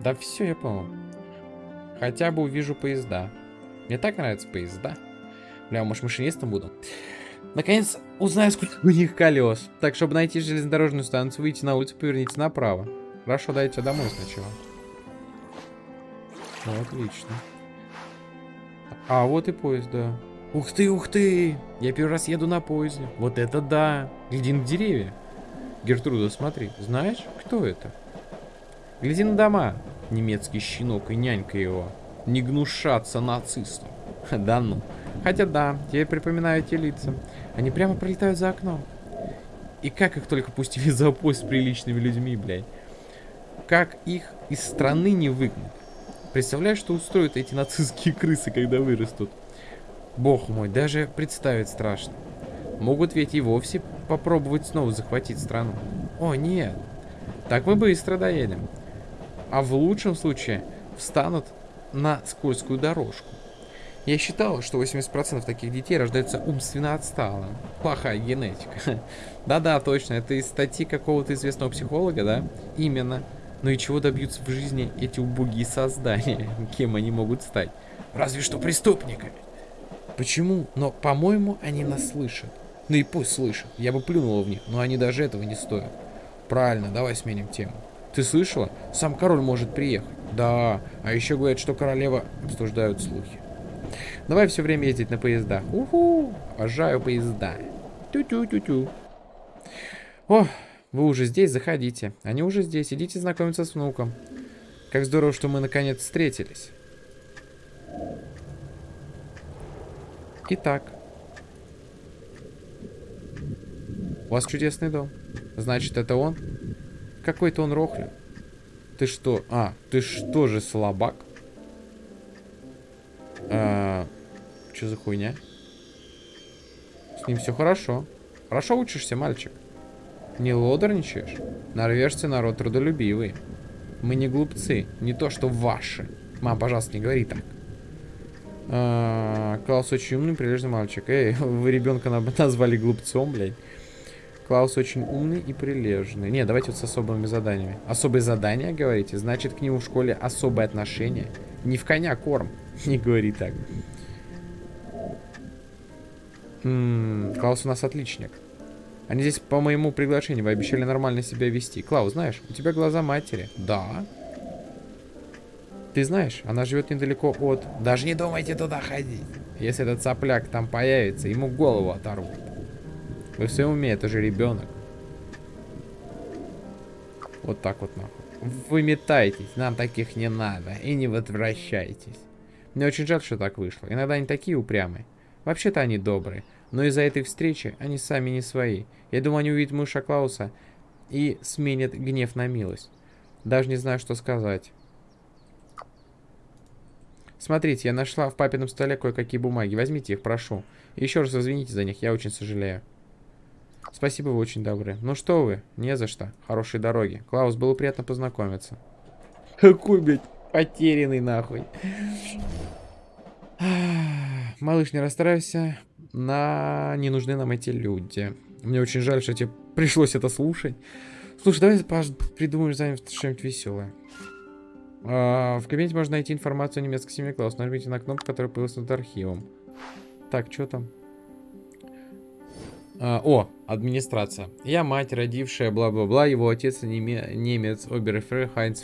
[SPEAKER 1] Да все, я понял. Хотя бы увижу поезда. Мне так нравятся поезда. Бля, может машинистом буду? Наконец узнаю, сколько у них колес. Так, чтобы найти железнодорожную станцию, выйти на улицу, поверните направо. Хорошо, дайте домой сначала. Ну, отлично. А, вот и поезд, да. Ух ты, ух ты! Я первый раз еду на поезде. Вот это да! Гляди на деревья. Гертруда, смотри. Знаешь, кто это? Гляди на дома. Немецкий щенок и нянька его. Не гнушаться нацистам. Да ну. Хотя да, я припоминаю эти лица. Они прямо пролетают за окном. И как их только пустили за поезд с приличными людьми, блядь. Как их из страны не выгнать. Представляешь, что устроят эти нацистские крысы, когда вырастут? Бог мой, даже представить страшно. Могут ведь и вовсе попробовать снова захватить страну. О, нет. Так мы быстро доедем. А в лучшем случае встанут на скользкую дорожку. Я считал, что 80% таких детей рождаются умственно отсталым. Плохая генетика. Да-да, точно, это из статьи какого-то известного психолога, да? Именно. Но и чего добьются в жизни эти убогие создания? Кем они могут стать? Разве что преступниками. Почему? Но, по-моему, они нас слышат. Ну и пусть слышат. Я бы плюнула в них, но они даже этого не стоят. Правильно, давай сменим тему. Ты слышала? Сам король может приехать. Да, а еще говорят, что королева обсуждают слухи. Давай все время ездить на поездах. Уху, обожаю поезда. Тю-тю-тю-тю. О, вы уже здесь, заходите. Они уже здесь, идите знакомиться с внуком. Как здорово, что мы наконец встретились. Итак. У вас чудесный дом. Значит, это он? Какой-то он рохлю. Ты что? А, ты что же слабак? А, что за хуйня? С ним все хорошо. Хорошо учишься, мальчик. Не лодорничаешь? Норвежцы народ трудолюбивый. Мы не глупцы, не то что ваши. Мам, пожалуйста, не говори так. А, Клаус очень умный, прилежный мальчик. Эй, вы ребенка назвали глупцом, блядь. Клаус очень умный и прилежный. Не, давайте вот с особыми заданиями. Особые задания, говорите? Значит, к нему в школе особое отношение. Не в коня корм. Не говори так. М -м, Клаус у нас отличник. Они здесь по моему приглашению. Вы обещали нормально себя вести. Клаус, знаешь, у тебя глаза матери. Да. Ты знаешь, она живет недалеко от... Даже не думайте туда ходить. Если этот сопляк там появится, ему голову оторвут. Вы все уме, это же ребенок. Вот так вот нахуй. Вы метайтесь, нам таких не надо. И не возвращайтесь. Мне очень жаль, что так вышло. Иногда они такие упрямые. Вообще-то они добрые. Но из-за этой встречи они сами не свои. Я думаю, они увидят мыша Клауса и сменят гнев на милость. Даже не знаю, что сказать. Смотрите, я нашла в папином столе кое-какие бумаги. Возьмите их, прошу. И еще раз извините за них, я очень сожалею. Спасибо, вы очень добры. Ну что вы, не за что. Хорошей дороги. Клаус, было приятно познакомиться. Какой, блядь, потерянный нахуй. Малыш, не расстраивайся. На... Не нужны нам эти люди. Мне очень жаль, что тебе пришлось это слушать. Слушай, давай придумаем что-нибудь веселое. А, в кабинете можно найти информацию о немецкой семье Клаус. Нажмите на кнопку, которая появилась над архивом. Так, что там? А, о, администрация. Я мать, родившая, бла-бла-бла. Его отец неме немец Оберфер Хайнц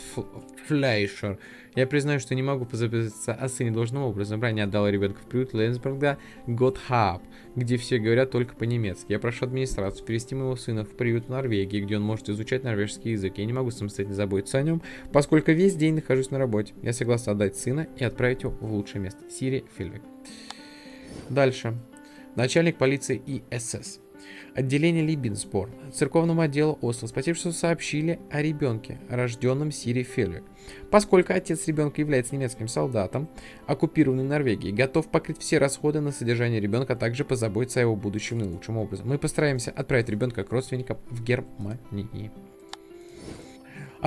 [SPEAKER 1] Флейшер. Я признаю, что не могу позаботиться о сыне должным образом. Ранее отдал ребенка в приют Лейнсберга Готхаб, где все говорят только по-немецки. Я прошу администрацию перевести моего сына в приют в Норвегии, где он может изучать норвежский язык. Я не могу самостоятельно заботиться о нем, поскольку весь день нахожусь на работе. Я согласен отдать сына и отправить его в лучшее место. Сири Фильвик. Дальше. Начальник полиции ИСС. Отделение Либинсбор, церковному отделу Осло, спасибо, сообщили о ребенке, рожденном Сири Фельвик. Поскольку отец ребенка является немецким солдатом, оккупированный Норвегией, готов покрыть все расходы на содержание ребенка, а также позаботиться о его будущем наилучшим образом. Мы постараемся отправить ребенка к родственникам в Германии.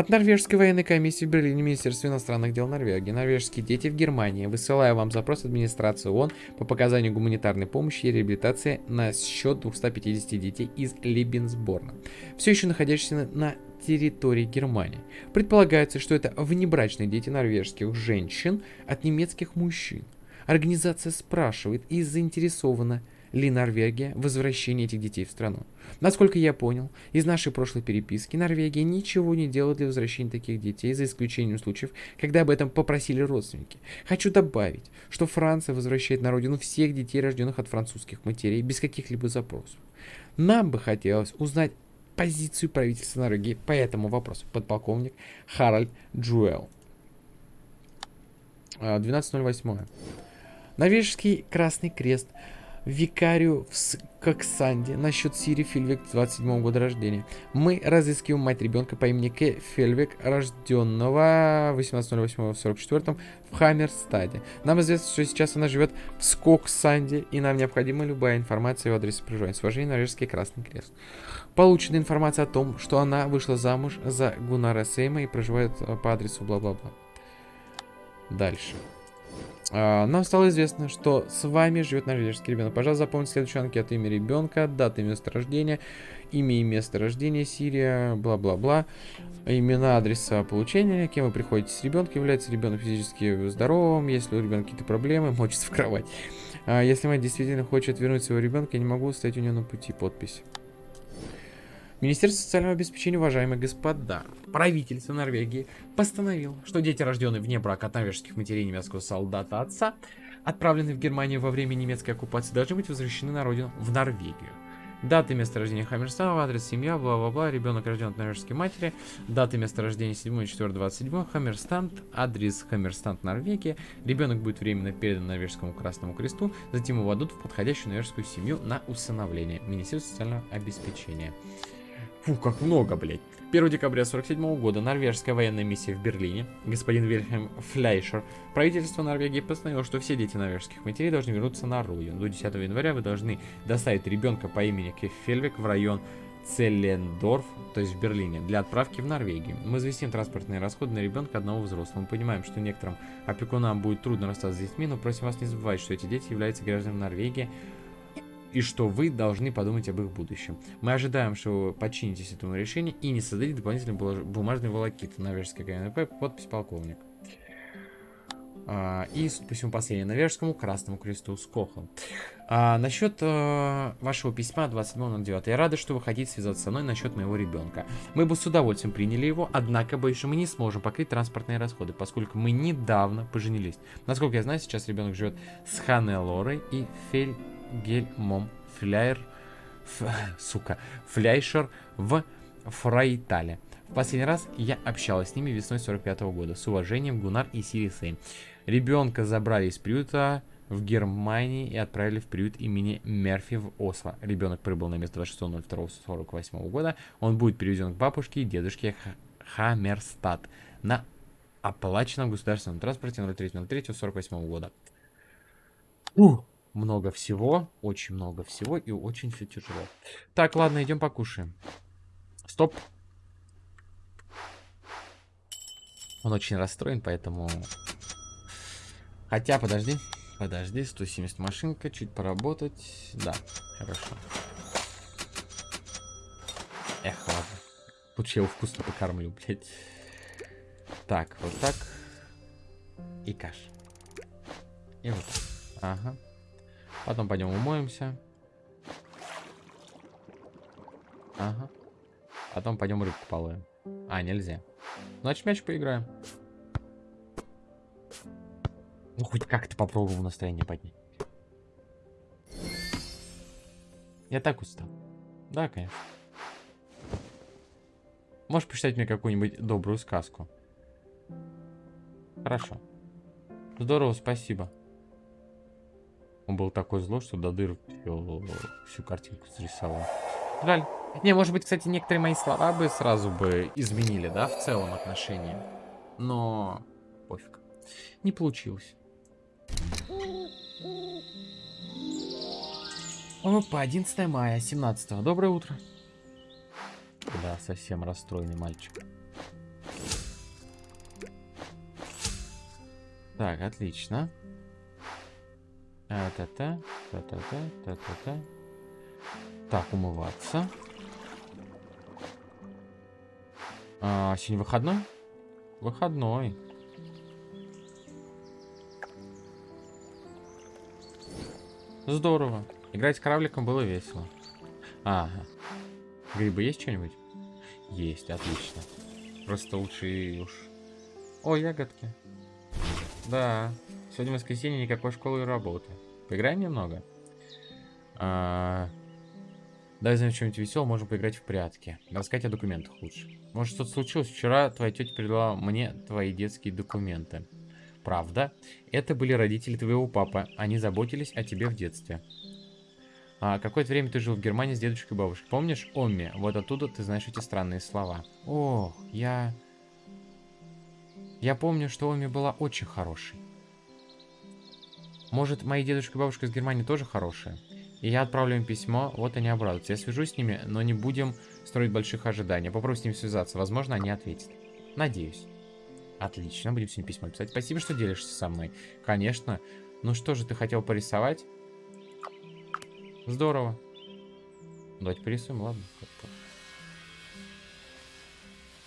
[SPEAKER 1] От Норвежской военной комиссии в Берлине Министерство иностранных дел Норвегии. Норвежские дети в Германии. Высылаю вам запрос администрации ООН по показанию гуманитарной помощи и реабилитации на счет 250 детей из Либенсборна, все еще находящихся на территории Германии. Предполагается, что это внебрачные дети норвежских женщин от немецких мужчин. Организация спрашивает и заинтересована ли Норвегия в возвращении этих детей в страну. Насколько я понял, из нашей прошлой переписки Норвегия ничего не делает для возвращения таких детей, за исключением случаев, когда об этом попросили родственники. Хочу добавить, что Франция возвращает на родину всех детей, рожденных от французских матерей, без каких-либо запросов. Нам бы хотелось узнать позицию правительства Норвегии по этому вопросу. Подполковник Харальд Джуэл. 12.08. А, Норвежский Красный Крест – викарию в Коксанде насчет Сири Фильвик 27 года рождения. Мы разыскиваем мать ребенка по имени К. Фельвик, рожденного 18.08.44 в Хаммерстаде. Нам известно, что сейчас она живет в Скоксанде, и нам необходима любая информация о адресе проживания. С уважением, Норвежский Красный Крест. Получена информация о том, что она вышла замуж за Гунара Сейма и проживает э, по адресу бла-бла-бла. Дальше. А, нам стало известно, что с вами живет норвежский ребенок. Пожалуйста, запомните следующую анкету. Имя ребенка, дата и место рождения, имя и место рождения, Сирия, бла-бла-бла. Имена, адреса получения, кем вы приходите с ребенком, является ребенок физически здоровым, если у ребенка какие-то проблемы, мочится в кровать. А если мать действительно хочет вернуть своего ребенка, я не могу стоять у нее на пути. Подпись. Министерство социального обеспечения, уважаемые господа, правительство Норвегии постановило, что дети, рожденные вне брака от норвежских матерей немецкого солдата отца, отправленные в Германию во время немецкой оккупации, должны быть возвращены на родину, в Норвегию. Даты место рождения Хаммерстана, адрес семья, бла-бла-бла, ребенок рожден от норвежской матери, даты место рождения 7 4 27 Хаммерстанд, адрес Хаммерстанд, Норвегия, ребенок будет временно передан Норвежскому Красному Кресту, затем его отдадут в подходящую норвежскую семью на усыновление. Министерство социального обеспечения. Фу, как много, блядь. 1 декабря 47 года норвежская военная миссия в Берлине, господин Вильхельм Фляйшер, правительство Норвегии постановило, что все дети норвежских матерей должны вернуться на родину. До 10 января вы должны доставить ребенка по имени Кефельвик в район Целлендорф, то есть в Берлине, для отправки в Норвегию. Мы известим транспортные расходы на ребенка одного взрослого. Мы понимаем, что некоторым опекунам будет трудно расстаться с детьми, но просим вас не забывать, что эти дети являются гражданами Норвегии, и что вы должны подумать об их будущем. Мы ожидаем, что вы подчинитесь этому решению и не создадите дополнительные бумажные волокиты. Норвежская КНП, подпись полковник. А, и, судя по всему, последнее. Норвежскому Красному Кресту с Кохом. А, насчет а, вашего письма 27.09. Я рада, что вы хотите связаться со мной насчет моего ребенка. Мы бы с удовольствием приняли его, однако, что мы не сможем покрыть транспортные расходы, поскольку мы недавно поженились. Насколько я знаю, сейчас ребенок живет с Ханной и Фель Гельмом Фляйр, ф, сука, Фляйшер в Фрайтале. В последний раз я общалась с ними весной 45 -го года. С уважением, Гунар и Сири. Ребенка забрали из приюта в Германии и отправили в приют имени Мерфи в Осло. Ребенок прибыл на место 26.02.48 года. Он будет переведен к бабушке и дедушке Хаммерстад на оплаченном государственном транспорте 03.03.48 года. Ух много всего, очень много всего и очень все тяжело. Так, ладно, идем покушаем. Стоп. Он очень расстроен, поэтому... Хотя, подожди. Подожди, 170 машинка, чуть поработать. Да, хорошо. Эх, ладно. Лучше я его вкусно покормлю, блядь. Так, вот так. И каш. И вот так. Ага. Потом пойдем умоемся. Ага. Потом пойдем рыбку половим. А, нельзя. Значит, мяч поиграем. Ну, хоть как-то попробовал настроение поднять. Я так устал. Да, конечно. Можешь почитать мне какую-нибудь добрую сказку? Хорошо. Здорово, спасибо. Он был такой злой, что до дыр всю, всю картинку срисовал. Жаль. Не, может быть, кстати, некоторые мои слова бы сразу бы изменили, да, в целом отношения. Но пофиг. Не получилось. Опа, 11 мая, 17 Доброе утро. Да, совсем расстроенный мальчик. Так, отлично. Та-та-та, та-та-та, та-та-та. Так, умываться. А, сегодня выходной? Выходной. Здорово. Играть с корабликом было весело. Ага. Грибы есть что-нибудь? Есть, отлично. Просто лучше уж... О, ягодки. Да, Сегодня воскресенье, никакой школы и работы. Поиграем немного? А... Дай знаем что-нибудь веселое, можем поиграть в прятки. Рассказать о документах лучше. Может, что-то случилось? Вчера твоя тетя передала мне твои детские документы. Правда? Это были родители твоего папы. Они заботились о тебе в детстве. А какое-то время ты жил в Германии с дедушкой и бабушкой. Помнишь, Омми? Вот оттуда ты знаешь эти странные слова. Ох, я... Я помню, что Оми была очень хорошей. Может, мои дедушка и бабушка из Германии тоже хорошие? И я отправлю им письмо, вот они обрадуются. Я свяжусь с ними, но не будем строить больших ожиданий. Попробую с ними связаться, возможно, они ответят. Надеюсь. Отлично, будем сегодня письмо писать. Спасибо, что делишься со мной. Конечно. Ну что же, ты хотел порисовать? Здорово. Давайте порисуем, ладно.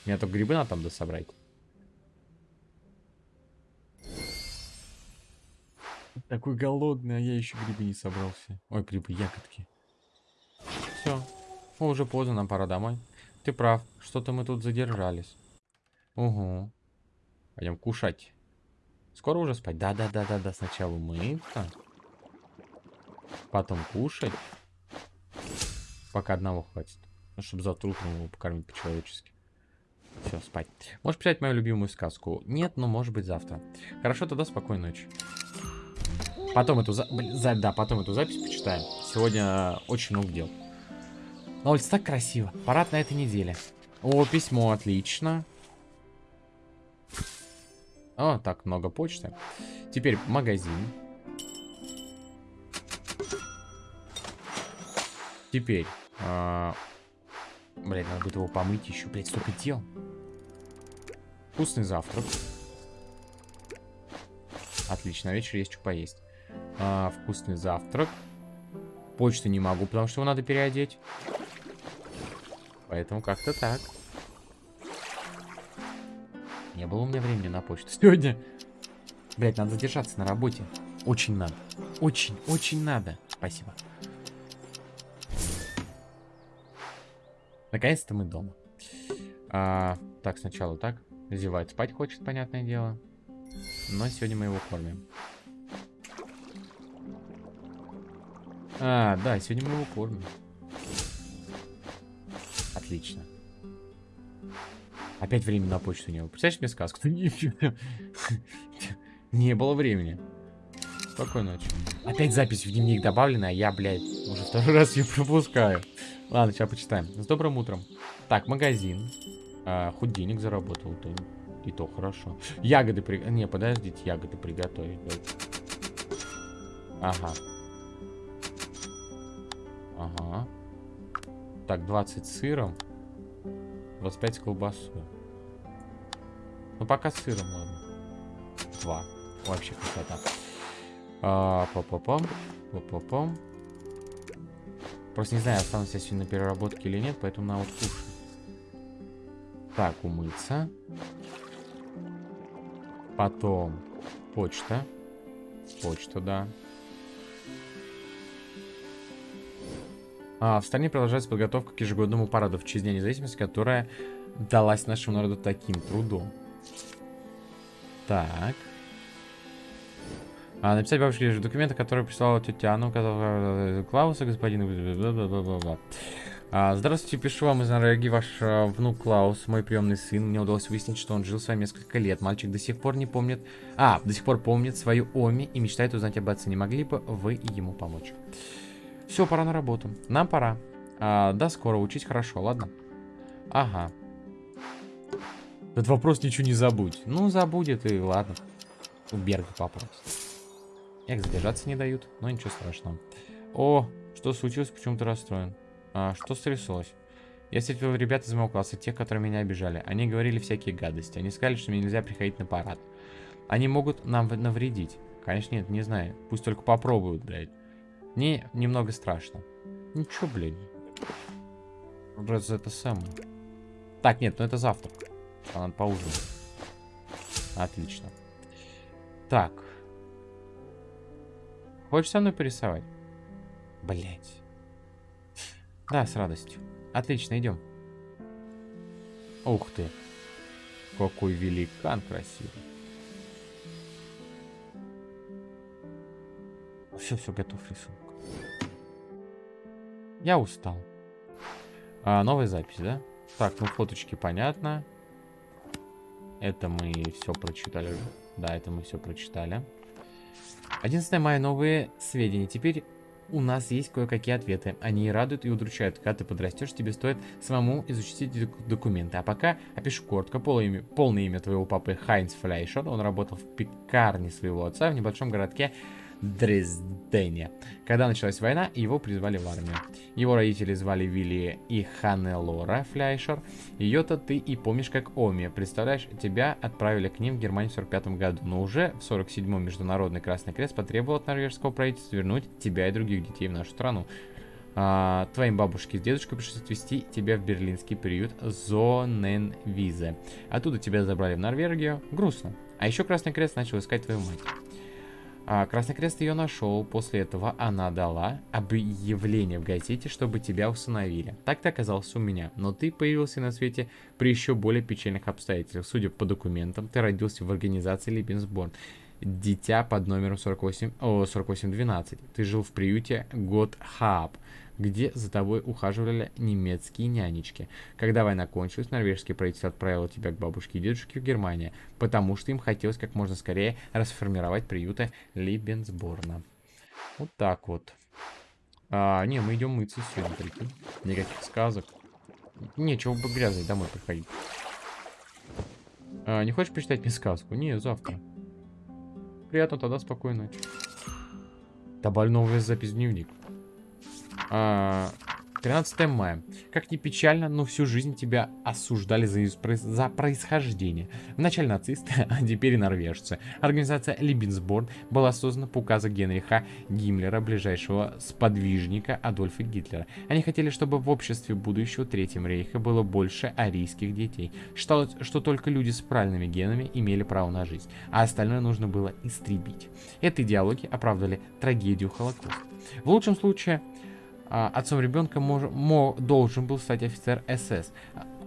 [SPEAKER 1] Мне только грибы надо там дособрать. Такой голодный, а я еще грибы не собрался. Ой, грибы, ягодки. Все. О, уже поздно, нам пора домой. Ты прав, что-то мы тут задержались. Угу. Пойдем кушать. Скоро уже спать? Да-да-да-да-да. Сначала мыться. Потом кушать. Пока одного хватит. Ну, чтобы завтра утром его покормить по-человечески. Все, спать. Можешь писать мою любимую сказку? Нет, но может быть завтра. Хорошо, тогда спокойной ночи. Потом эту, за... да, потом эту запись почитаем. Сегодня очень много дел. На улице так красиво. Парад на этой неделе. О, письмо, отлично. О, так, много почты. Теперь магазин. Теперь. А... Блин, надо будет его помыть еще. Блять, столько дел. Вкусный завтрак. Отлично, вечер есть что поесть. А, вкусный завтрак. Почту не могу, потому что его надо переодеть. Поэтому как-то так. Не было у меня времени на почту сегодня. Блять, надо задержаться на работе. Очень надо. Очень, очень надо. Спасибо. Наконец-то мы дома. А, так, сначала так. Зевает спать хочет, понятное дело. Но сегодня мы его кормим. А, да, сегодня мы его кормим. Отлично. Опять времени на почту не было. Представляешь мне сказку? Не было времени. Спокойной ночи. Опять запись в дневник добавлена, а я, блядь, уже второй раз ее пропускаю. Ладно, сейчас почитаем. С добрым утром. Так, магазин. А, хоть денег заработал, то и то хорошо. Ягоды при... Не, подождите, ягоды приготовить. Ага. Так, 20 с сыром. 25 с колбасой. Ну, пока сыром, ладно. Два. Вообще красота. А, па-па-пам. Па-па-пам. Просто не знаю, останусь я сегодня на переработке или нет, поэтому на вот кушать. Так, умыться. Потом почта. Почта, да. В стране продолжается подготовка к ежегодному параду в честь Дня независимости, которая далась нашему народу таким трудом. Так. А, написать бабушке лишь документы, которые прислала тетя Анна, указала Клауса, господин... А, здравствуйте, пишу вам из Норвегии ваш а, внук Клаус, мой приемный сын. Мне удалось выяснить, что он жил с вами несколько лет. Мальчик до сих пор не помнит... А, до сих пор помнит свою Оми и мечтает узнать об отце. Не могли бы вы ему помочь? Все, пора на работу. Нам пора. А, до скоро. Учить хорошо, ладно? Ага. Этот вопрос ничего не забудь. Ну, забудет и ладно. У Берга попросит. Эх, задержаться не дают. Но ничего страшного. О, что случилось? Почему ты расстроен? А, что стряслось? Я встретил ребят из моего класса, тех, которые меня обижали. Они говорили всякие гадости. Они сказали, что мне нельзя приходить на парад. Они могут нам навредить. Конечно, нет, не знаю. Пусть только попробуют, блядь. Мне немного страшно. Ничего, блядь. Вроде это самое. Так, нет, ну это завтрак. А надо поужинать. Отлично. Так. Хочешь со мной порисовать? Блять. Да, с радостью. Отлично, идем. Ух ты. Какой великан красивый. Все, все, готов рисунок. Я устал. А, новая запись, да? Так, ну фоточки понятно. Это мы все прочитали. Да, это мы все прочитали. 11 мая новые сведения. Теперь у нас есть кое-какие ответы. Они радуют и удручают. Когда ты подрастешь, тебе стоит самому изучить эти документы. А пока опишу коротко. Полное имя, полное имя твоего папы Хайнц Флейшер. Он работал в пекарне своего отца в небольшом городке Дрездене. Когда началась война, его призвали в армию. Его родители звали Вилли и Ханнелора Фляйшер. Ее-то ты и помнишь как Оми. Представляешь, тебя отправили к ним в Германию в 45 году, но уже в 47-м Международный Красный Крест потребовал от норвежского правительства вернуть тебя и других детей в нашу страну. А, твоим бабушке с дедушкой пришлось отвезти тебя в берлинский приют Зоненвизе. Оттуда тебя забрали в Норвегию. Грустно. А еще Красный Крест начал искать твою мать. А Красный Крест ее нашел. После этого она дала объявление в газете, чтобы тебя усыновили. Так ты оказался у меня. Но ты появился на свете при еще более печальных обстоятельствах. Судя по документам, ты родился в организации Либенсборн. Дитя под номером 48, о, 4812. Ты жил в приюте Готхаб где за тобой ухаживали немецкие нянечки. Когда война кончилась, норвежский правительство отправило тебя к бабушке и дедушке в Германию, потому что им хотелось как можно скорее расформировать приюты Либенсборна. Вот так вот. А, не, мы идем мыться сегодня, прикинь. Никаких сказок. Нечего бы грязный домой приходить. А, не хочешь почитать мне сказку? Не, завтра. Приятно, тогда спокойной ночи. Добавлю новую запись в дневник. 13 а, мая. Как ни печально, но всю жизнь тебя осуждали за, за происхождение. Вначале нацисты, а теперь и норвежцы. Организация Либенсборн была создана по указу Генриха Гиммлера, ближайшего сподвижника Адольфа Гитлера. Они хотели, чтобы в обществе будущего Третьего рейха было больше арийских детей. Считалось, что только люди с правильными генами имели право на жизнь, а остальное нужно было истребить. Эти идеологии оправдали трагедию Холокоста. В лучшем случае отцом ребенка мож, мо, должен был стать офицер СС,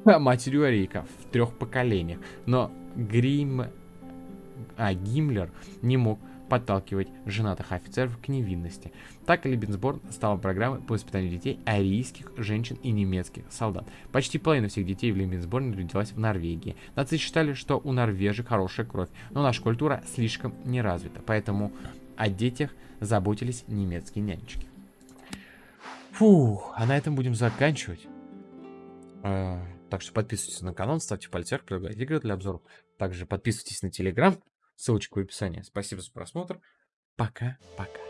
[SPEAKER 1] а матерью Арейка в трех поколениях. Но Грим, а, Гиммлер не мог подталкивать женатых офицеров к невинности. Так Либенсборн стала программой по воспитанию детей арийских женщин и немецких солдат. Почти половина всех детей в Либенсборне родилась в Норвегии. Нации считали, что у норвежек хорошая кровь, но наша культура слишком не развита, поэтому о детях заботились немецкие нянечки. Фу, а на этом будем заканчивать. А, так что подписывайтесь на канал, ставьте пальцы вверх, предлагайте игры для обзоров. Также подписывайтесь на телеграм, ссылочка в описании. Спасибо за просмотр. Пока-пока.